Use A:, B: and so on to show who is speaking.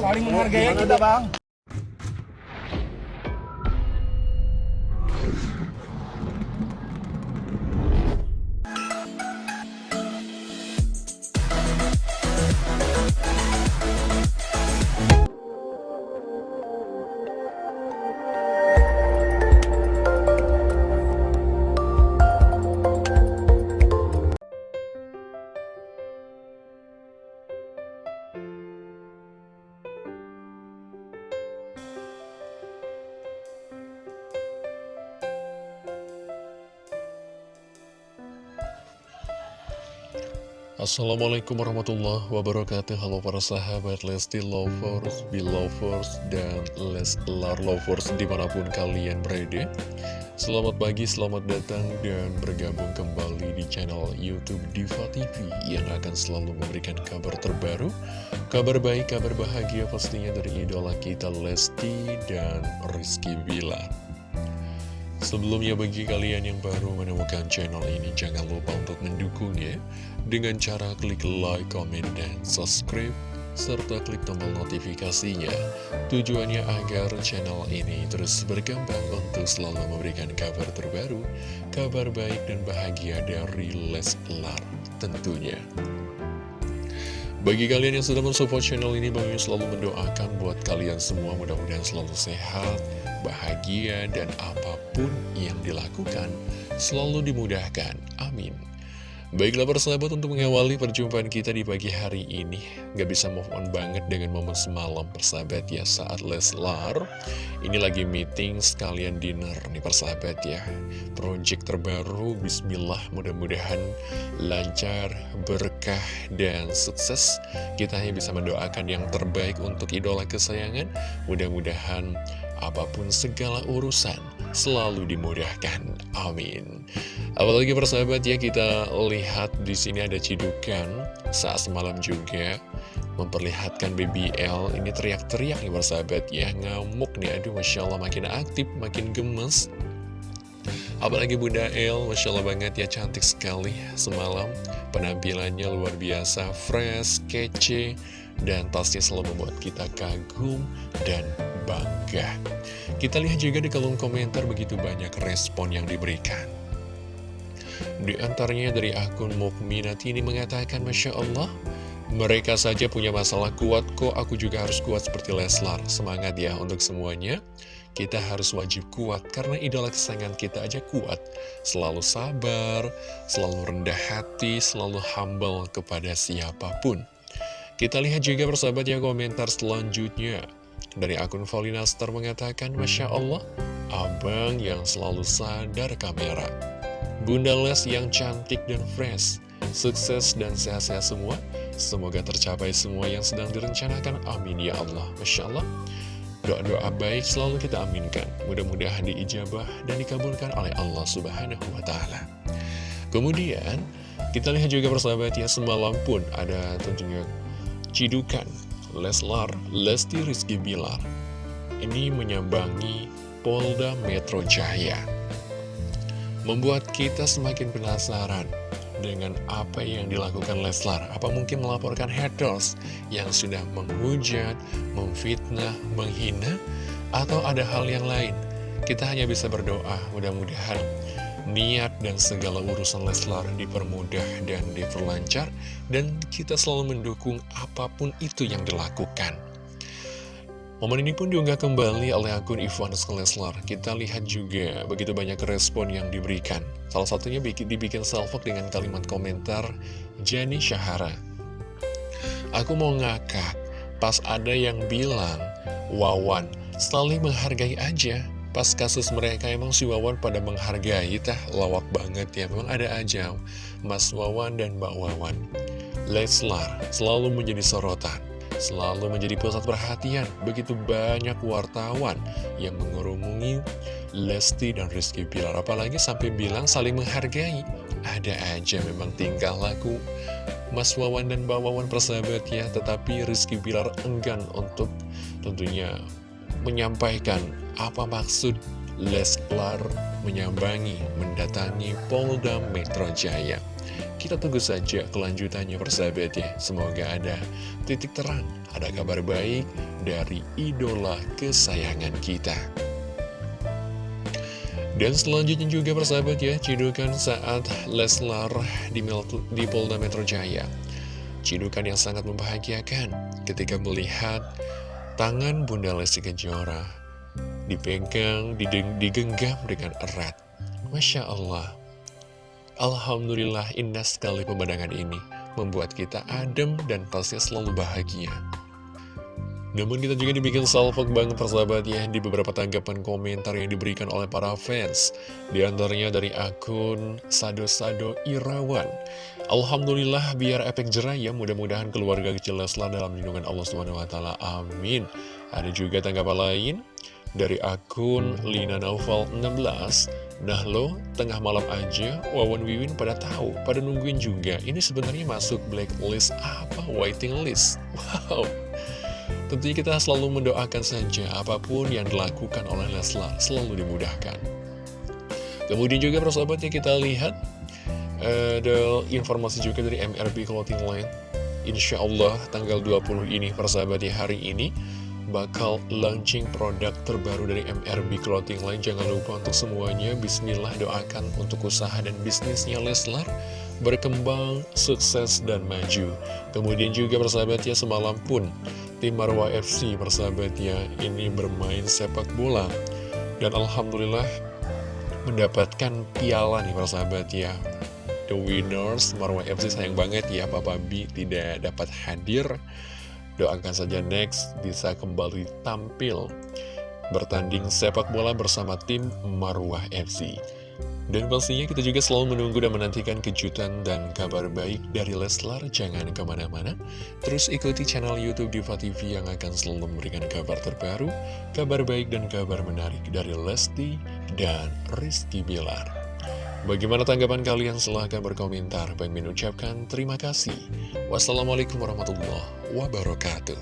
A: Saling menghargai kita bang.
B: Assalamualaikum warahmatullahi wabarakatuh. Halo para sahabat Lesti Lovers, Belovers, dan Leslar Lovers di mana pun kalian berada. Selamat pagi, selamat datang dan bergabung kembali di channel Youtube Diva TV Yang akan selalu memberikan kabar terbaru Kabar baik, kabar bahagia pastinya dari idola kita Lesti dan Rizky Bilar Sebelumnya bagi kalian yang baru menemukan channel ini jangan lupa untuk mendukungnya dengan cara klik like, comment, dan subscribe serta klik tombol notifikasinya. Tujuannya agar channel ini terus berkembang untuk selalu memberikan kabar terbaru kabar baik dan bahagia dari Leslar tentunya. Bagi kalian yang sudah mensupport channel ini, Bang selalu mendoakan buat kalian semua. Mudah-mudahan selalu sehat, bahagia, dan apa pun yang dilakukan selalu dimudahkan. Amin. Baiklah persahabat untuk mengawali perjumpaan kita di pagi hari ini Gak bisa move on banget dengan momen semalam persahabat ya Saat Leslar Ini lagi meeting sekalian dinner nih persahabat ya Project terbaru Bismillah mudah-mudahan lancar, berkah, dan sukses Kita hanya bisa mendoakan yang terbaik untuk idola kesayangan Mudah-mudahan apa pun segala urusan selalu dimudahkan. Amin. Apalagi persahabat ya kita lihat di sini ada cidukan saat semalam juga memperlihatkan BBL ini teriak-teriak nih persahabat ya ngamuk nih aduh masya Allah makin aktif makin gemes apalagi Bunda El masya Allah banget ya cantik sekali semalam penampilannya luar biasa fresh kece dan pastinya selalu membuat kita kagum dan bangga. Kita lihat juga di kolom komentar begitu banyak respon yang diberikan. Di antaranya dari akun Mukminati ini mengatakan, Masya Allah, mereka saja punya masalah kuat kok, aku juga harus kuat seperti Leslar. Semangat ya untuk semuanya. Kita harus wajib kuat karena idola kesayangan kita aja kuat. Selalu sabar, selalu rendah hati, selalu humble kepada siapa pun. Kita lihat juga persahabat ya komentar selanjutnya. Dari akun Star mengatakan, Masya Allah, abang yang selalu sadar kamera. Bunda Les yang cantik dan fresh, sukses dan sehat-sehat semua. Semoga tercapai semua yang sedang direncanakan. Amin ya Allah. Masya Allah. Doa-doa baik selalu kita aminkan. Mudah-mudahan diijabah dan dikabulkan oleh Allah Subhanahu wa Ta'ala. Kemudian, kita lihat juga persahabat ya, semalam pun ada tentunya cidukan Leslar, Lesti Rizky Bilar ini menyambangi Polda Metro Jaya. Membuat kita semakin penasaran dengan apa yang dilakukan Leslar. Apa mungkin melaporkan haters yang sudah menghujat, memfitnah, menghina, atau ada hal yang lain? Kita hanya bisa berdoa, mudah-mudahan niat dan segala urusan Leslar dipermudah dan diperlancar dan kita selalu mendukung apa pun itu yang dilakukan. Momen ini pun diunggah kembali oleh akun Ivan Leslar. Kita lihat juga begitu banyak respon yang diberikan. Salah satunya dibikin selfie dengan kalimat komentar Jani Syahara. Aku mau ngakak, pas ada yang bilang, Wawan, saling menghargai aja. Pas kasus mereka emang si Wawan pada menghargai, tah lawak banget ya. Memang ada aja Mas Wawan dan Mbak Wawan. Leslar selalu menjadi sorotan, selalu menjadi pusat perhatian. Begitu banyak wartawan yang mengerumungi Lesti dan Rizky Pilar. Apalagi sampai bilang saling menghargai. Ada aja memang tingkah laku Mas Wawan dan Mbak Wawan persahabat ya. Tetapi Rizky Pilar enggan untuk tentunya menyampaikan apa maksud Leslar menyambangi, mendatangi Polda Metro Jaya. Kita tunggu saja kelanjutannya persahabat ya. Semoga ada titik terang, ada kabar baik dari idola kesayangan kita. Dan selanjutnya juga persahabat ya, cidukan saat Leslar di, di Polda Metro Jaya. Cidukan yang sangat membahagiakan ketika melihat tangan Bunda Lesti Kejora dipegang, digenggam dengan erat. Masya Allah, Alhamdulillah indah sekali pemandangan ini Membuat kita adem dan pasti selalu bahagia. Namun kita juga dibikin salvok banget persahabat ya Di beberapa tanggapan komentar yang diberikan oleh para fans. Di antaranya dari akun Sado-Sado Irawan. Alhamdulillah biar efek jerah ya Mudah-mudahan keluarga kecil Leslar dalam lindungan Allah SWT Amin. Ada juga tanggapan lain dari akun Lina Naufal 16 Nah lo, tengah malam aja, Wawan Wiwin pada tahu, pada nungguin juga. Ini sebenarnya masuk blacklist apa? Waiting list. Wow. Tentunya kita selalu mendoakan saja apa pun yang dilakukan oleh Leslar selalu dimudahkan. Kemudian juga persahabatnya kita lihat ada informasi juga dari MRB Clothing Line. Insya Allah tanggal 20 ini persahabatnya hari ini bakal launching produk terbaru dari MRB Clothing Line. Jangan lupa untuk semuanya. Bismillah doakan untuk usaha dan bisnisnya Leslar Berkembang, sukses, dan maju. Kemudian juga persahabatnya semalam pun Tim Marwa FC persahabatnya ini bermain sepak bola. Dan Alhamdulillah mendapatkan piala nih persahabatnya The winners Marwa FC sayang banget ya Papa B tidak dapat hadir Doakan saja next bisa kembali tampil bertanding sepak bola bersama tim Marwah FC. Dan pastinya kita juga selalu menunggu dan menantikan kejutan dan kabar baik dari Leslar. Jangan ke mana-mana, terus ikuti channel Youtube Diva TV yang akan selalu memberikan kabar terbaru, kabar baik dan kabar menarik dari Lesti dan Rizky Bilar. Bagaimana tanggapan kalian? Silahkan berkomentar. Bang Min ucapkan terima kasih. Wassalamualaikum warahmatullahi wabarakatuh.